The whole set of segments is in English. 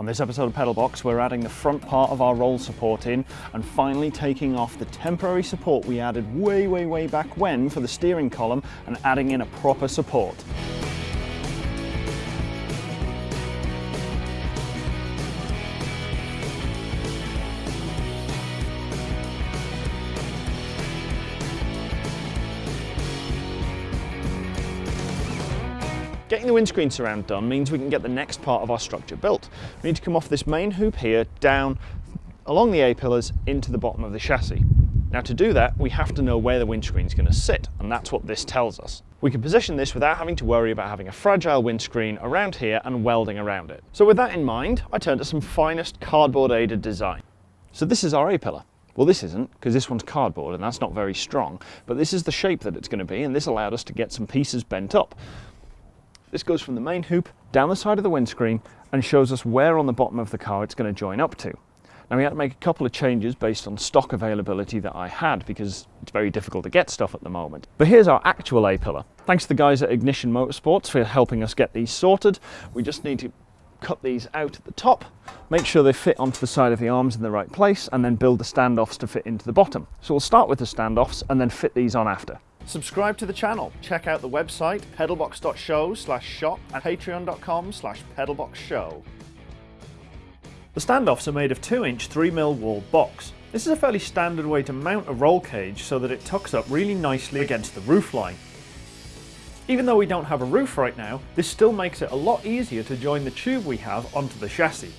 On this episode of Pedalbox, we're adding the front part of our roll support in and finally taking off the temporary support we added way, way, way back when for the steering column and adding in a proper support. Getting the windscreen surround done means we can get the next part of our structure built. We need to come off this main hoop here, down along the A-pillars into the bottom of the chassis. Now to do that, we have to know where the windscreen is going to sit, and that's what this tells us. We can position this without having to worry about having a fragile windscreen around here and welding around it. So with that in mind, I turned to some finest cardboard aided design. So this is our A-pillar. Well, this isn't, because this one's cardboard and that's not very strong, but this is the shape that it's going to be, and this allowed us to get some pieces bent up. This goes from the main hoop down the side of the windscreen and shows us where on the bottom of the car it's going to join up to. Now we had to make a couple of changes based on stock availability that I had because it's very difficult to get stuff at the moment. But here's our actual A-pillar. Thanks to the guys at Ignition Motorsports for helping us get these sorted. We just need to cut these out at the top, make sure they fit onto the side of the arms in the right place, and then build the standoffs to fit into the bottom. So we'll start with the standoffs and then fit these on after. Subscribe to the channel, check out the website pedalbox.show slash shop and patreon.com slash pedalboxshow. The standoffs are made of 2-inch 3mm wall box. This is a fairly standard way to mount a roll cage so that it tucks up really nicely against the roofline. Even though we don't have a roof right now, this still makes it a lot easier to join the tube we have onto the chassis.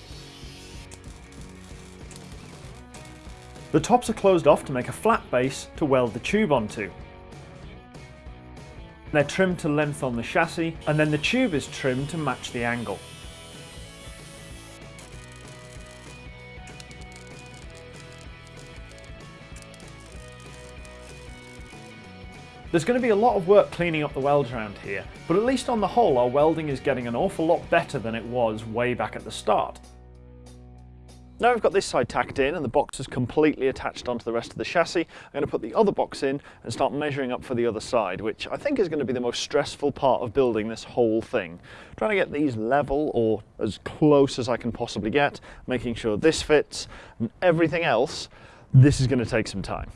The tops are closed off to make a flat base to weld the tube onto. They're trimmed to length on the chassis, and then the tube is trimmed to match the angle. There's going to be a lot of work cleaning up the welds around here, but at least on the whole our welding is getting an awful lot better than it was way back at the start. Now I've got this side tacked in and the box is completely attached onto the rest of the chassis, I'm going to put the other box in and start measuring up for the other side, which I think is going to be the most stressful part of building this whole thing. Trying to get these level or as close as I can possibly get, making sure this fits and everything else, this is going to take some time.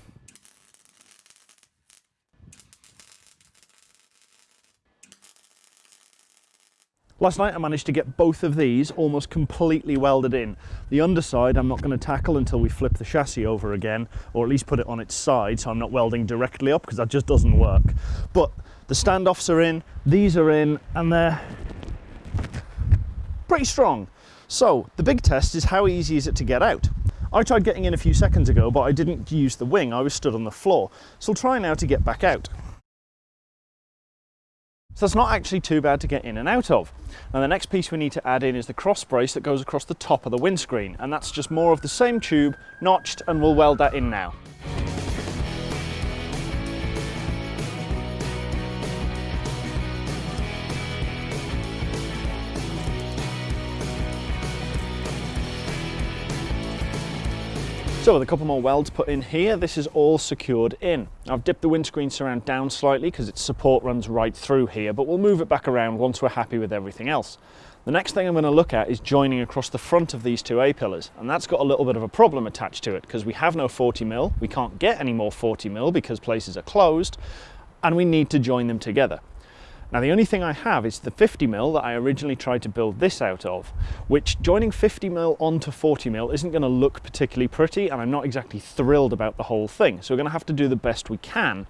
Last night I managed to get both of these almost completely welded in. The underside I'm not going to tackle until we flip the chassis over again, or at least put it on its side so I'm not welding directly up because that just doesn't work. But the standoffs are in, these are in, and they're pretty strong. So the big test is how easy is it to get out? I tried getting in a few seconds ago, but I didn't use the wing, I was stood on the floor. So I'll try now to get back out. So that's not actually too bad to get in and out of. Now the next piece we need to add in is the cross brace that goes across the top of the windscreen and that's just more of the same tube notched and we'll weld that in now. So with a couple more welds put in here, this is all secured in. I've dipped the windscreen surround down slightly because its support runs right through here, but we'll move it back around once we're happy with everything else. The next thing I'm going to look at is joining across the front of these two A-pillars, and that's got a little bit of a problem attached to it because we have no 40mm, we can't get any more 40mm because places are closed, and we need to join them together. Now the only thing I have is the 50mm that I originally tried to build this out of, which joining 50mm onto 40mm isn't going to look particularly pretty and I'm not exactly thrilled about the whole thing. So we're going to have to do the best we can.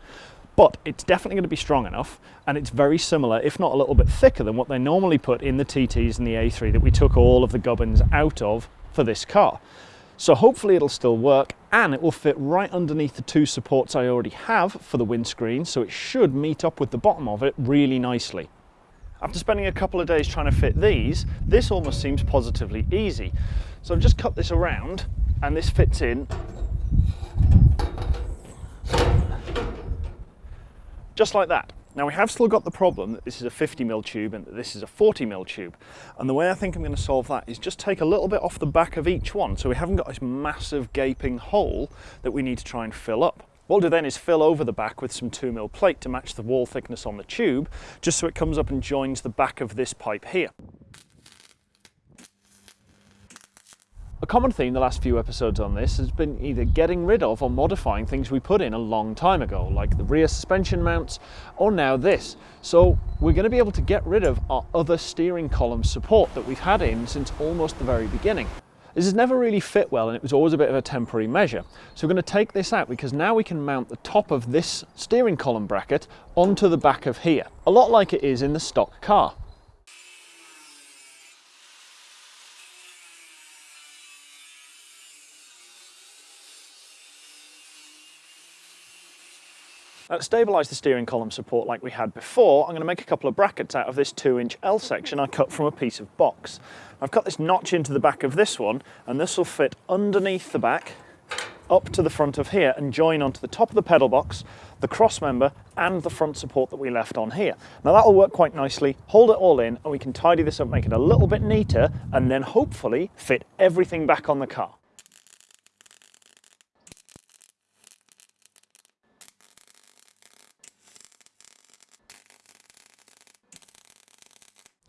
But it's definitely going to be strong enough and it's very similar, if not a little bit thicker than what they normally put in the TTs and the A3 that we took all of the gubbins out of for this car. So hopefully it'll still work and it will fit right underneath the two supports I already have for the windscreen so it should meet up with the bottom of it really nicely. After spending a couple of days trying to fit these, this almost seems positively easy. So I've just cut this around and this fits in just like that. Now we have still got the problem that this is a 50mm tube and that this is a 40mm tube. And the way I think I'm going to solve that is just take a little bit off the back of each one so we haven't got this massive gaping hole that we need to try and fill up. What we'll do then is fill over the back with some 2mm plate to match the wall thickness on the tube, just so it comes up and joins the back of this pipe here. Common theme the last few episodes on this has been either getting rid of or modifying things we put in a long time ago, like the rear suspension mounts, or now this. So we're going to be able to get rid of our other steering column support that we've had in since almost the very beginning. This has never really fit well and it was always a bit of a temporary measure. So we're going to take this out because now we can mount the top of this steering column bracket onto the back of here, a lot like it is in the stock car. To stabilise the steering column support like we had before, I'm going to make a couple of brackets out of this 2 inch L section I cut from a piece of box. I've cut this notch into the back of this one and this will fit underneath the back up to the front of here and join onto the top of the pedal box, the cross member and the front support that we left on here. Now that'll work quite nicely, hold it all in and we can tidy this up, make it a little bit neater and then hopefully fit everything back on the car.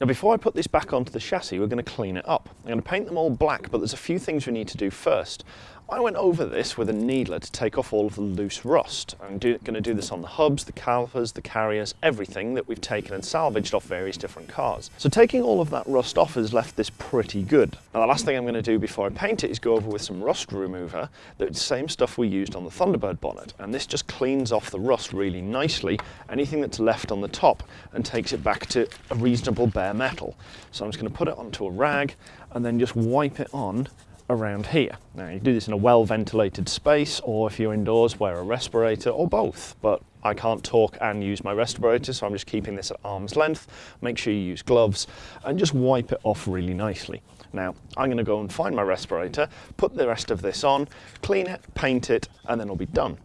Now before I put this back onto the chassis, we're going to clean it up. I'm going to paint them all black, but there's a few things we need to do first. I went over this with a needler to take off all of the loose rust. I'm going to do this on the hubs, the calipers, the carriers, everything that we've taken and salvaged off various different cars. So taking all of that rust off has left this pretty good. Now the last thing I'm going to do before I paint it is go over with some rust remover, the same stuff we used on the Thunderbird bonnet. And this just cleans off the rust really nicely, anything that's left on the top, and takes it back to a reasonable bare metal. So I'm just going to put it onto a rag and then just wipe it on around here. Now you do this in a well ventilated space or if you're indoors wear a respirator or both but I can't talk and use my respirator so I'm just keeping this at arm's length. Make sure you use gloves and just wipe it off really nicely. Now I'm going to go and find my respirator, put the rest of this on, clean it, paint it and then I'll be done.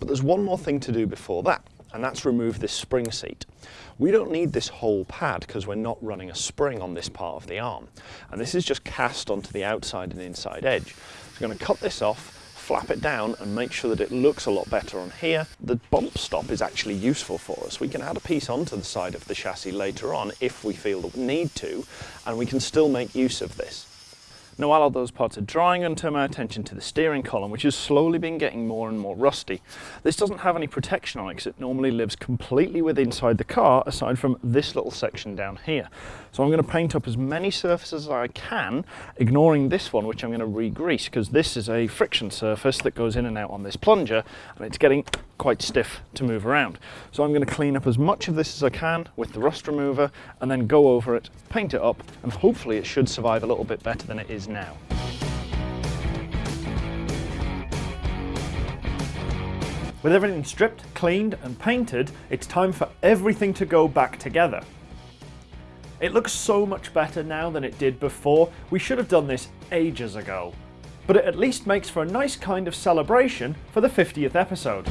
But there's one more thing to do before that and that's remove this spring seat. We don't need this whole pad because we're not running a spring on this part of the arm. And this is just cast onto the outside and inside edge. So we're going to cut this off, flap it down and make sure that it looks a lot better on here. The bump stop is actually useful for us. We can add a piece onto the side of the chassis later on if we feel that we need to, and we can still make use of this. Now while all those parts are drying, I'm turn my attention to the steering column, which has slowly been getting more and more rusty. This doesn't have any protection on it because it normally lives completely with inside the car, aside from this little section down here. So I'm going to paint up as many surfaces as I can, ignoring this one, which I'm going to re-grease, because this is a friction surface that goes in and out on this plunger, and it's getting quite stiff to move around. So I'm going to clean up as much of this as I can with the rust remover, and then go over it, paint it up, and hopefully it should survive a little bit better than it is now. With everything stripped, cleaned and painted, it's time for everything to go back together. It looks so much better now than it did before, we should have done this ages ago. But it at least makes for a nice kind of celebration for the 50th episode.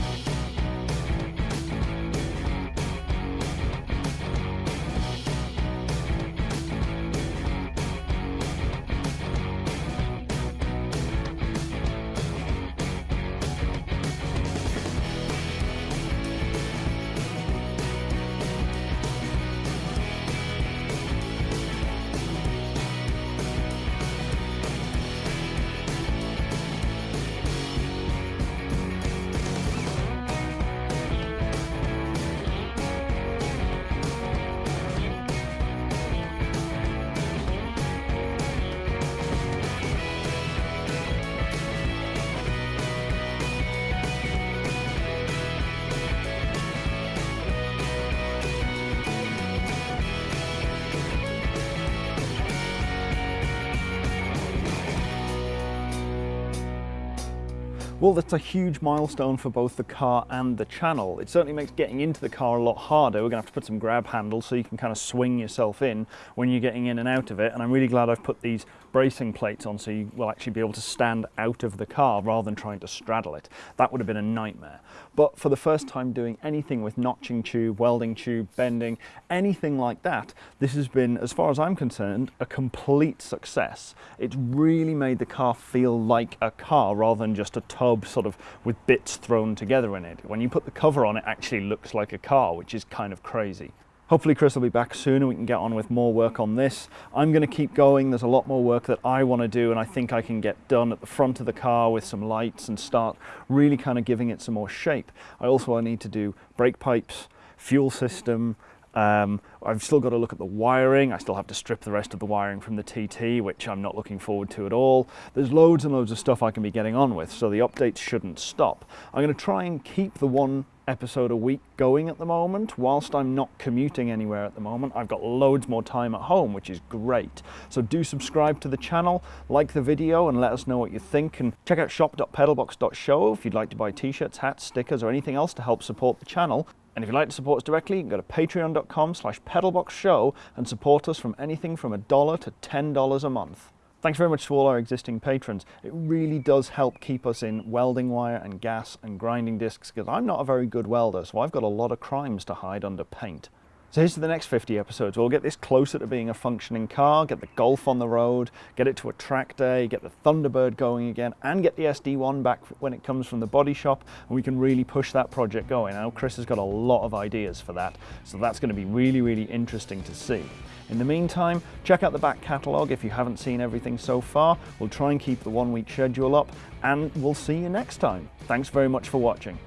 Well, that's a huge milestone for both the car and the channel. It certainly makes getting into the car a lot harder. We're gonna have to put some grab handles so you can kind of swing yourself in when you're getting in and out of it. And I'm really glad I've put these bracing plates on so you will actually be able to stand out of the car rather than trying to straddle it. That would have been a nightmare. But for the first time doing anything with notching tube, welding tube, bending, anything like that, this has been, as far as I'm concerned, a complete success. It's really made the car feel like a car rather than just a tub sort of with bits thrown together in it. When you put the cover on, it actually looks like a car, which is kind of crazy. Hopefully Chris will be back soon and we can get on with more work on this. I'm going to keep going. There's a lot more work that I want to do and I think I can get done at the front of the car with some lights and start really kind of giving it some more shape. I also need to do brake pipes, fuel system, um, I've still got to look at the wiring. I still have to strip the rest of the wiring from the TT, which I'm not looking forward to at all. There's loads and loads of stuff I can be getting on with, so the updates shouldn't stop. I'm going to try and keep the one episode a week going at the moment. Whilst I'm not commuting anywhere at the moment I've got loads more time at home which is great. So do subscribe to the channel like the video and let us know what you think. And check out shop.pedalbox.show if you'd like to buy t-shirts hats stickers or anything else to help support the channel. And if you'd like to support us directly, you can go to patreon.com slash pedalboxshow and support us from anything from a dollar to $10 a month. Thanks very much to all our existing patrons. It really does help keep us in welding wire and gas and grinding discs because I'm not a very good welder, so I've got a lot of crimes to hide under paint. So here's to the next 50 episodes. We'll get this closer to being a functioning car, get the Golf on the road, get it to a track day, get the Thunderbird going again, and get the SD1 back when it comes from the body shop, and we can really push that project going. I know Chris has got a lot of ideas for that, so that's going to be really, really interesting to see. In the meantime, check out the back catalogue if you haven't seen everything so far. We'll try and keep the one week schedule up, and we'll see you next time. Thanks very much for watching.